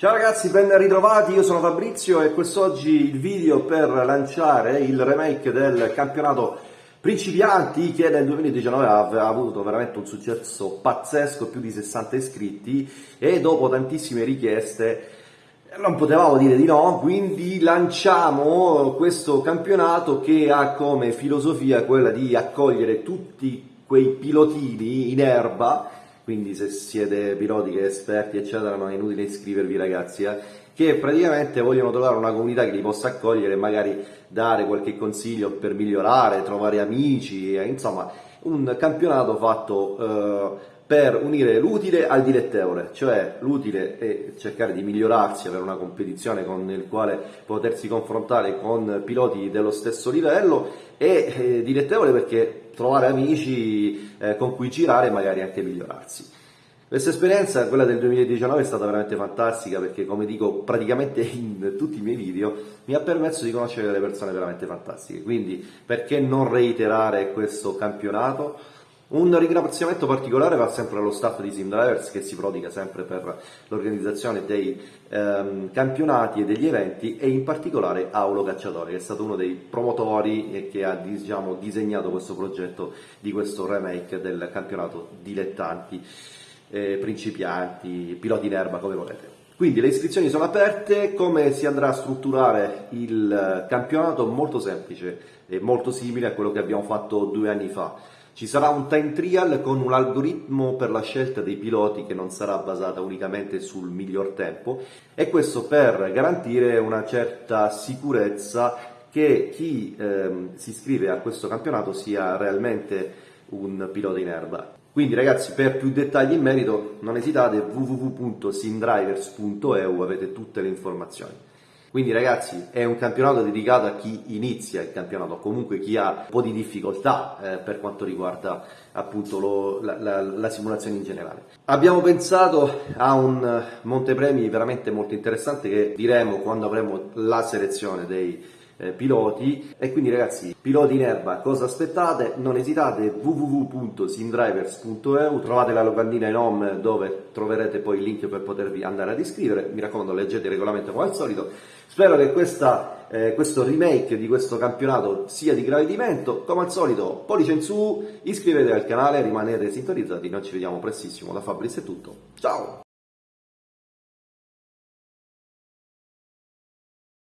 Ciao ragazzi, ben ritrovati, io sono Fabrizio e quest'oggi il video per lanciare il remake del campionato Principianti che nel 2019 ha avuto veramente un successo pazzesco, più di 60 iscritti e dopo tantissime richieste non potevamo dire di no, quindi lanciamo questo campionato che ha come filosofia quella di accogliere tutti quei pilotini in erba quindi se siete piloti che esperti eccetera non è inutile iscrivervi ragazzi, eh, che praticamente vogliono trovare una comunità che li possa accogliere e magari dare qualche consiglio per migliorare, trovare amici, eh, insomma un campionato fatto eh, per unire l'utile al dilettevole, cioè l'utile è cercare di migliorarsi, avere una competizione con il quale potersi confrontare con piloti dello stesso livello e eh, dilettevole perché trovare amici eh, con cui girare e magari anche migliorarsi. Questa esperienza, quella del 2019, è stata veramente fantastica perché, come dico praticamente in tutti i miei video, mi ha permesso di conoscere delle persone veramente fantastiche. Quindi, perché non reiterare questo campionato? Un ringraziamento particolare va sempre allo staff di SimDrivers che si prodiga sempre per l'organizzazione dei ehm, campionati e degli eventi e in particolare Aulo Cacciatore che è stato uno dei promotori e che ha diciamo, disegnato questo progetto di questo remake del campionato dilettanti, eh, principianti, piloti in erba come volete. Quindi le iscrizioni sono aperte, come si andrà a strutturare il campionato? Molto semplice e molto simile a quello che abbiamo fatto due anni fa ci sarà un time trial con un algoritmo per la scelta dei piloti che non sarà basata unicamente sul miglior tempo e questo per garantire una certa sicurezza che chi ehm, si iscrive a questo campionato sia realmente un pilota in erba. Quindi ragazzi per più dettagli in merito non esitate www.simdrivers.eu avete tutte le informazioni. Quindi ragazzi è un campionato dedicato a chi inizia il campionato, comunque chi ha un po' di difficoltà eh, per quanto riguarda appunto lo, la, la, la, simulazione in generale. Abbiamo pensato a un montepremi veramente molto interessante che diremo quando avremo la selezione dei eh, piloti. E quindi ragazzi piloti in erba cosa aspettate? Non esitate www.simdrivers.eu trovate la locandina in home dove troverete poi il link per potervi andare ad iscrivere. Mi raccomando leggete il regolamento come al solito. Spero che questa, eh, questo remake di questo campionato sia di gradimento. Come al solito pollice in su iscrivetevi al canale rimanete sintonizzati. Noi ci vediamo prestissimo. Da Fabrizio è tutto. Ciao